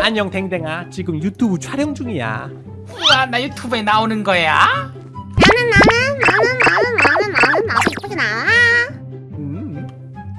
안녕 댕댕아. 지금 유튜브 촬영 중이야. 우와 나 유튜브에 나오는 거야? 나는 나는 나는 나는 나는 나는 나도 이쁘게 나와. 음,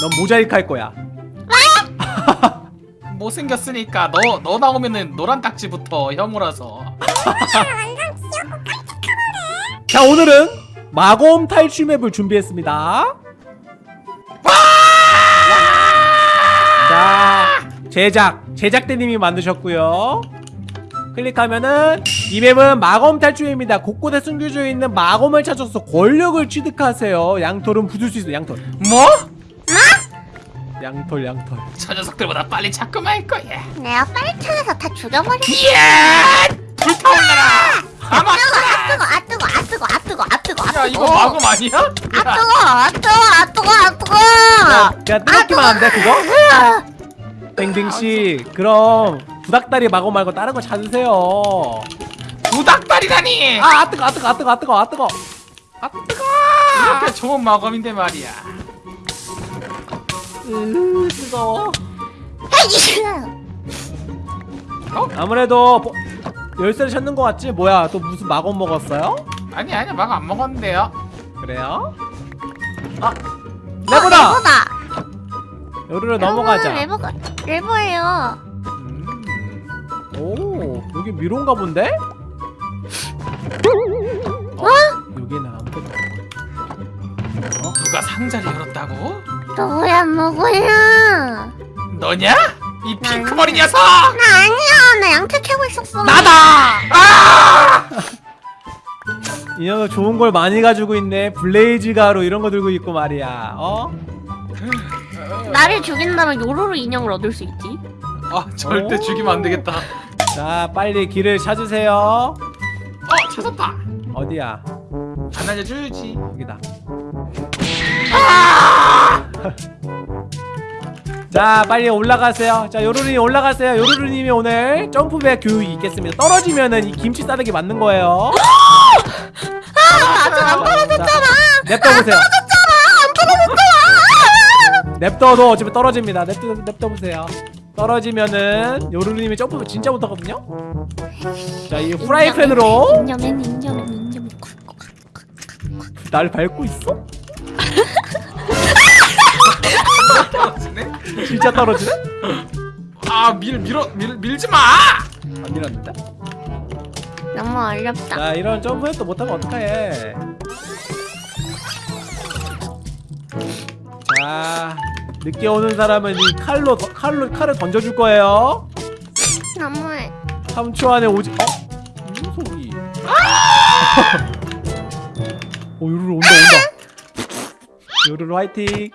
넌 모자이크 할 거야. 못생겼으니까 너, 너 나오면은 노란 딱지부터 혐오라서. 자 오늘은 마검 탈출 맵을 준비했습니다. 자 제작 제작대님이 만드셨고요 클릭하면은 이 맵은 마검 탈출입니다 곳곳에 숨겨져 있는 마검을 찾아서 권력을 취득하세요 양털은 부술 수 있어 양털 뭐? 양털 양털 저 녀석들보다 빨리 찾고 말 거야 내가 빨리 찾아서 다 죽여버려 이야 불타올라라 아마 뜨거 아 뜨거 아 뜨거 아 뜨거 아 뜨거 아야 이거 마검 아니야? 아 뜨거 아 뜨거 아 뜨거 아 뜨거 그냥 뜨겁기만 돼 그거? 댕댕씨 그럼 부닥다리 마검 말고 다른 거 찾으세요 부닥다리라니 아, 아 뜨거, 아 뜨거, 아 뜨거, 아 뜨거, 아 뜨거. 아 뜨거. 이렇게 좋은 마검인데 말이야 으, 뜨거워. 헤이 아무래도 보- 열쇠를 찾는 것 같지? 뭐야, 또 무슨 마검 먹었어요? 아니 아니 마검 안 먹었는데요 그래요? 아, 레버다. 레버다 여기로 넘어가자. 레버가 레버예요 음. 오, 여기 미로인가 본데? 어? 여기는 아무것도 없고. 누가 상자를 열었다고? 누구야 누구야 너냐? 이 핑크머리 녀석! 나 아니야 나 양태 캐고 있었어 나다! 이 녀석 좋은 걸 많이 가지고 있네. 블레이즈 가루 이런 거 들고 있고 말이야. 어? 나를 죽인다면 요루루 인형을 얻을 수 있지 아 절대 오. 죽이면 안 되겠다 자, 빨리 길을 찾으세요. 어 찾았다 어디야? 안 알려주지 여기다. 자, 빨리 올라가세요. 자, 요루루님 올라가세요. 요루루님이 오늘 점프맵 교육이 있겠습니다. 떨어지면은 이 김치 싸대기 맞는 거예요. 아직 안 떨어졌잖아. 냅둬 보세요. 냅둬도 어차피 떨어집니다. 냅둬 냅둬 보세요. 떨어지면은 요루루님이 점프 진짜 못하거든요. 자, 이 프라이팬으로 잉여맨 잉여맨 잉여맨 날 밟고 있어? 떨어지네? 진짜 떨어지네? 아 밀 밀어 밀 밀지마! 안 밀었는데? 너무 어렵다 자 이런 점프에 또 못하면 어떡해 자 늦게 오는 사람은 이 칼로 더- 칼로 칼을 던져줄 거예요 너무해 3초 안에 오지 어? 이 녀석이 어 요루루 온다 온다 요루루 화이팅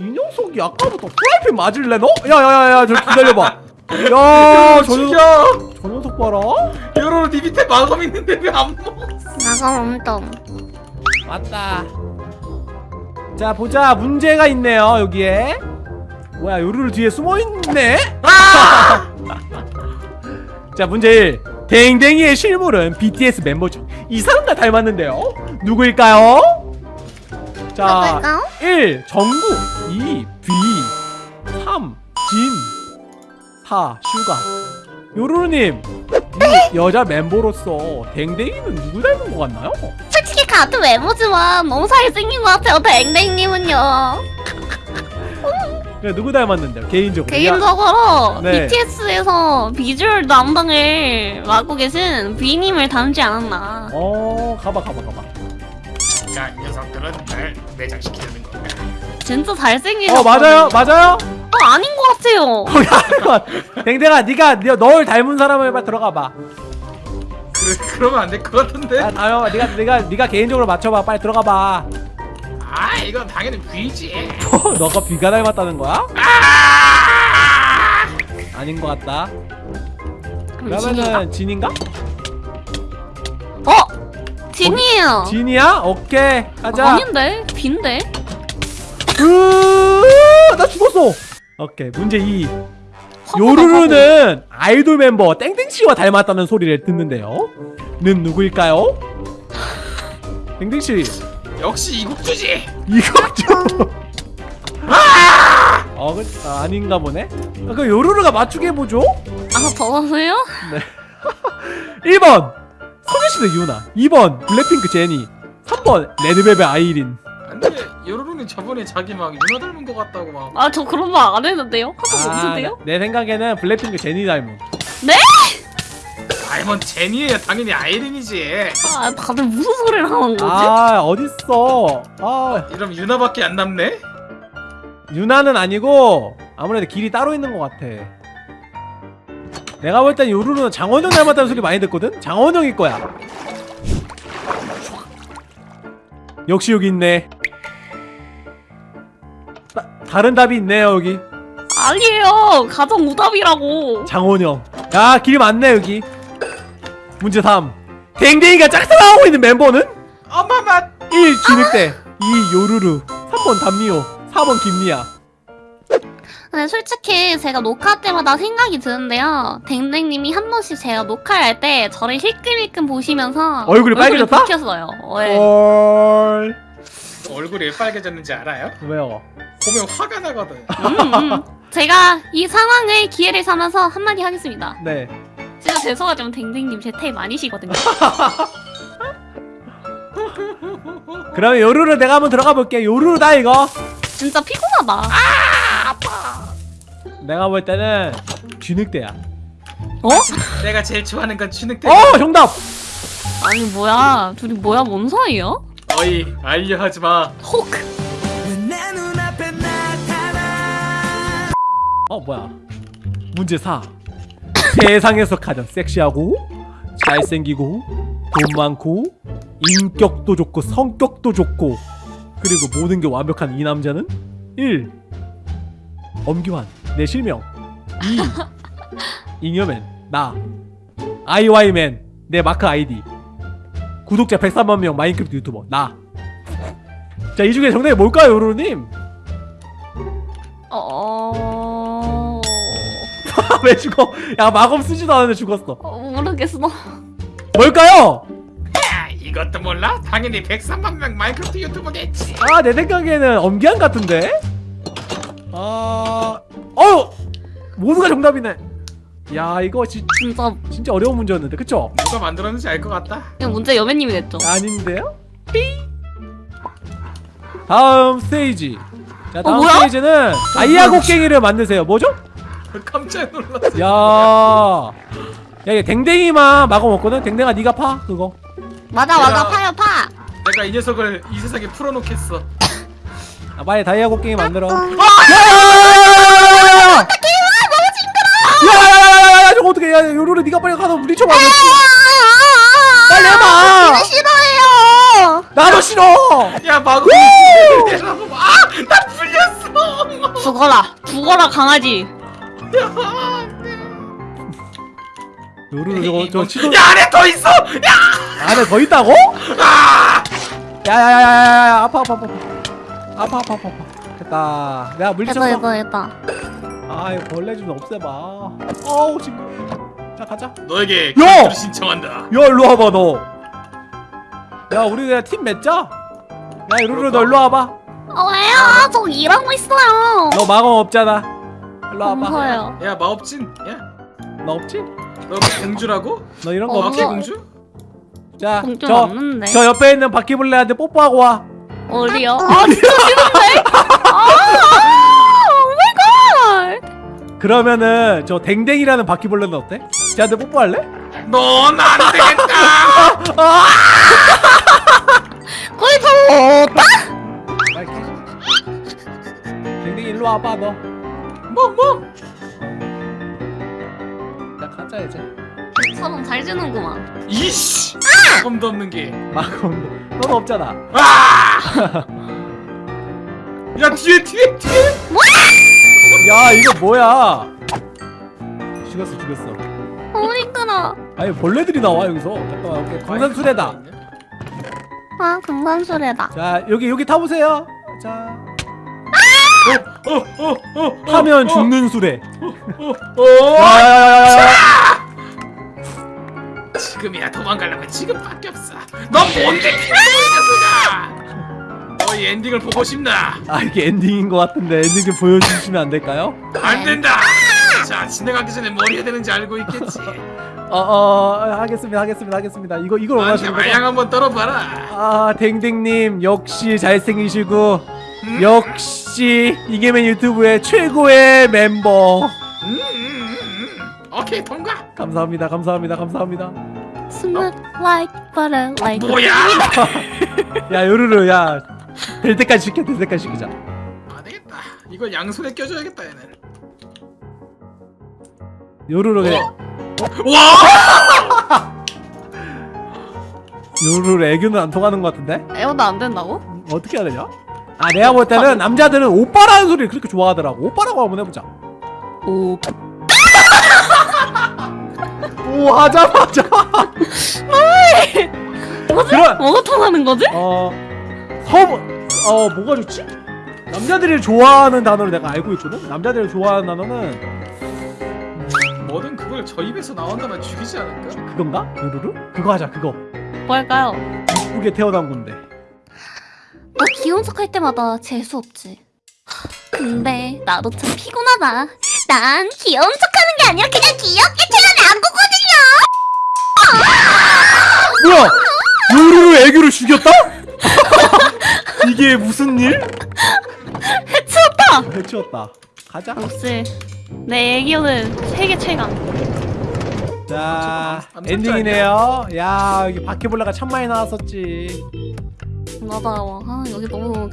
이 녀석이 아까부터 프라이팬 맞을래 너? 야야야야 저 기다려봐 야 저 녀석 죽여! 저 녀석 봐라 요로로 니 밑에 마검 있는데 왜 안 먹어? 나가 엄청 왔다. 자 보자 문제가 있네요 여기에. 뭐야 요루루 뒤에 숨어 있네? 자 문제 1. 댕댕이의 실물은 BTS 멤버죠. 이 사람과 닮았는데요. 누구일까요? 자 누굴까요? 1. 정국 2. V 3. 진 4. 슈가 요루루님 이 여자 멤버로서 댕댕이는 누구 닮은 것 같나요? 같은 외모지만 너무 잘생긴 것 같아요 댕댕님은요 네, 누구 닮았는데요? 개인적으로. 개인적으로 네. BTS에서 비주얼 담당을 맡고 계신 비님을 닮지 않았나 어, 가봐, 가봐, 가봐. 자, 이 녀석들은 날 매장시키려는 거야. 진짜 잘생긴 어, 맞아요, 맞아요. 어, 아닌 것 같아요 아니건. 댕댕아, 네가 네, 널 닮은 사람을 들어가봐. 그래, 그러면 안 될 것 같은데? 아, 다요, 네가 네가 네가 개인적으로 맞춰봐. 빨리 들어가봐. 아, 이건 당연히 귀지. 어, 너가 비가 닮았다는 거야? 아! 아닌 것 같다. 그러면은 진인가? 어? 진이에요 진이야? 오케이, 가자. 아닌데? 빈데? 으, 나 죽었어. 오케이, 문제 2. 요루루는 아이돌 멤버 땡땡씨와 닮았다는 소리를 듣는데요. 는 누구일까요? 땡땡씨. 역시 이국주지. 이국주. 아! 어, 그, 아, 아닌가 보네. 아, 그 요루루가 맞추게 해보죠. 아 더워서요? 네. 1번. 소녀시대 유나. 2번. 블랙핑크 제니. 3번. 레드벨벳 아이린. 근데 요로로는 저번에 자기 막 유나 닮은 것 같다고 막 아 저 그런 말 안 했는데요? 하도 아, 없는데요? 내 생각에는 블랙핑크 제니 닮은 네? 아이먼 제니에요 당연히 아이린이지 아 다들 무슨 소리를 하는 거지? 아 어딨어 아 이러면 유나밖에 안 남네? 유나는 아니고 아무래도 길이 따로 있는 것 같아 내가 볼 땐 요루는 장원영 닮았다는 소리 많이 듣거든? 장원영일 거야 역시 여기 있네 다른 답이 있네요 여기 아니에요 가정 무답이라고 장원영 야 길이 많네 여기 문제 3 댕댕이가 짝사랑하고 있는 멤버는? 엄마마 1. 진흙대 2. 요루루 3번 담미호 4번 김미야 근데 아, 솔직히 제가 녹화 때마다 생각이 드는데요 댕댕님이 한 번씩 제가 녹화할 때 저를 힐끔힐끔 보시면서 얼굴이 빨개졌다? 네. 얼굴이 어요 네. 얼굴이 왜 빨개졌는지 알아요? 왜요? 보면 화가 나거든. 음, 음. 제가 이 상황을 기회를 삼아서 한마디 하겠습니다. 네. 진짜 죄송하지만 댕댕님 제 탭 아니시거든요. 그러면 요루루 내가 한번 들어가 볼게. 요루루다 이거. 진짜 피곤하다. 아 아파. 내가 볼 때는 쥐늑대야. 어? 내가 제일 좋아하는 건 쥐늑대. 어, 어 정답. 아니 뭐야 둘이 뭐야 뭔 사이야? 어이 알려 하지 마. 호크. 어 뭐야? 문제 4 세상에서 가장 섹시하고 잘생기고 돈 많고 인격도 좋고 성격도 좋고 그리고 모든 게 완벽한 이 남자는 1. 엄기환 내 실명. 2. 잉여맨 나. 아이와이맨 내 마크 아이디. 구독자 103만명 마인크래프트 유튜버 나 자 이 중에 정답이 뭘까요 요루루님? 어... 어. 왜 죽어? 야 마검 쓰지도 않았는데 죽었어 어, 모르겠어 뭘까요? 이것도 몰라? 당연히 103만 명 마인크래프트 유튜버겠지 아 내 생각에는 엄기한 같은데? 아... 어우! 모두가 정답이네 야 이거 지, 진짜 진짜 어려운 문제였는데 그쵸? 누가 만들었는지 알 것 같다 이 문제 여매님이 냈죠 아닌데요? 삐 다음 스테이지 자 어, 다음 어, 스테이지는 아이아곡갱이를 만드세요 뭐죠? 깜짝 놀랐어 야, 야, 얘 댕댕이만 막아먹거든? 댕댕아 네가 파 그거 맞아 맞아 파요 파 내가 이 녀석을 이 세상에 풀어놓겠어 아, 빨리 다이아고 게임 만들어 아! 야! 야! 야! 야! 야! 야! 야! 저거 어떻게 야 요루루 네가 빨리 가서 물리쳐봐 빨리 해봐 이거 싫어해요 나도 싫어 야 마구 아! 나 풀렸어 죽어라 죽어라 강아지 요루루 저거 저 치도 야 안에 더 있어! 야! 안에 더 있다고? 아! 야야야야야 아파 아파 아파. 아파 아파 아파 아파. 됐다. 내가 물리쳤어. 아 이거 벌레 좀 없애봐. 어우 징그러 자 가자. 너에게 야! 신청한다. 야 일로 와봐 너야 우리 그냥 팀 맺자. 야 루루 너 일로 와봐. 어, 왜요? 저 일하고 있어요. 너 마검 없잖아 일로 와봐 무서워요. 야 마법진 야너 너 없지? 공주라고? 너 이런 거 어, 없지? 마키 공주? 자, 공좀 저, 없는데. 저 옆에 있는 바퀴벌레한테 뽀뽀하고 와 어디요? 아, 진짜 싫은데? 아, oh my god. 그러면은 저 댕댕이라는 바퀴벌레는 어때? 쟤한테 뽀뽀할래? 넌 안 되겠다 거의 다. 댕댕이 일로 와봐 너 뭐뭐? 자 가자 이제. 서로 잘 지는구만. 이씨! 마검도 없는 게. 마검 너는 없잖아. 아! 야 뒤에 뒤에 뒤에! 야 이거 뭐야? 죽였어 죽였어. 어머니 끄나. 아니 벌레들이 나와 여기서. 잠깐만 오케이. 광산수레다. 아, 금관수레다. 자 여기 여기 타보세요. 자 타면 죽는 수레 어 야야야야야 지금이야 도망가려면 지금밖에 없어 넌 뭔데 녀석아 너희 엔딩을 보고 싶나? 아 이게 엔딩인 것 같은데 엔딩 좀 보여주시면 안 될까요? 안 된다. 자 진행하기 전에 뭘 해야 되는지 알고 있겠지. 어 어 하겠습니다 하겠습니다 하겠습니다 이거 이걸 원하시는 마양 거죠? 한번 떨어봐라. 아 댕댕님 역시 잘생기시고 음? 역시 이게맨 유튜브의 최고의 멤버 음, 음, 음, 음. 오케이 통과. 감사합니다 감사합니다 감사합니다 Smooth like butter like 뭐야? 야 요루루 야될 때까지 시켜 될 때까지 시키자 안 되겠다. 이거 양손에 껴줘야겠다 얘는. 요루루 그냥 와! 요루루 애교는 안 통하는 것 같은데 애교도 안 된다고? 어떻게 해야 되냐? 아 내가 볼 때는 남자들은 오빠라는 소리를 그렇게 좋아하더라고 오빠라고 한번 해보자 오 오 하자마자 뭐지? 그런 뭐가 통하는 거지? 어 서브 어 뭐가 좋지? 남자들이 좋아하는 단어를 내가 알고 있거든 남자들이 좋아하는 단어는 뭐든 그걸 저 입에서 나온다면 죽이지 않을까? 그건가? 요루루? 그거 하자 그거 뭘까요? 이쁘게 태어난 건데 너 귀여운 척할 때마다 재수 없지. 근데 나도 참 피곤하다. 난 귀여운 척 하는 게 아니라 그냥 귀엽게 태어난 거거든요. 뭐야 요루루 애교를 죽였다? 이게 무슨 일? 해치웠다. 해치웠다 가자 역시 내 애교는 세계 최강. 자 엔딩이네요 야 여기 바퀴벌레가 참 많이 나왔었지 맞아. 아 여기 너무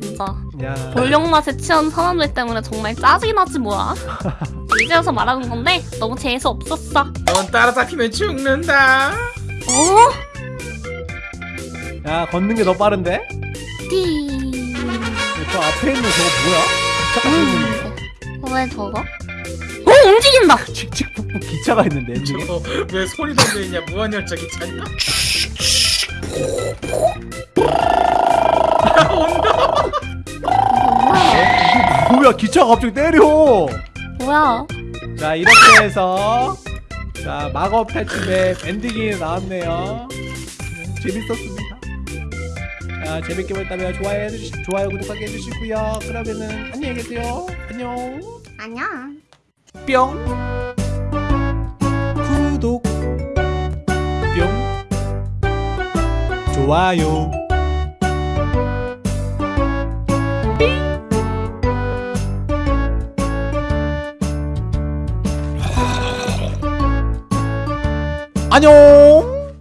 진짜 야 볼력 맛에 취한 사람들 때문에 정말 짜증이 나지 뭐야. 이제 와서 말하는 건데 너무 재수 없었어. 넌 따라잡히면 죽는다. 어? 야 걷는 게 더 빠른데? 띠. 저 앞에 있는 저거 뭐야? 잠깐 음. 왜 저거? 어 움직인다. 칙칙폭폭 기차가 있는데 엔딩에 저거 왜 소리 담겨 있냐? 무한열차 기차냐? 온다. 뭐야? 기차가 갑자기 때려 뭐야? 자 이렇게 해서 자 마법 탈출맵 엔딩이 나왔네요 네, 재밌었습니다 자 재밌게 보셨다면 좋아요 해주시, 좋아요 구독하기 해주시고요 그러면은 안녕히 계세요 안녕 안녕. 뿅 구독 좋아요. 안녕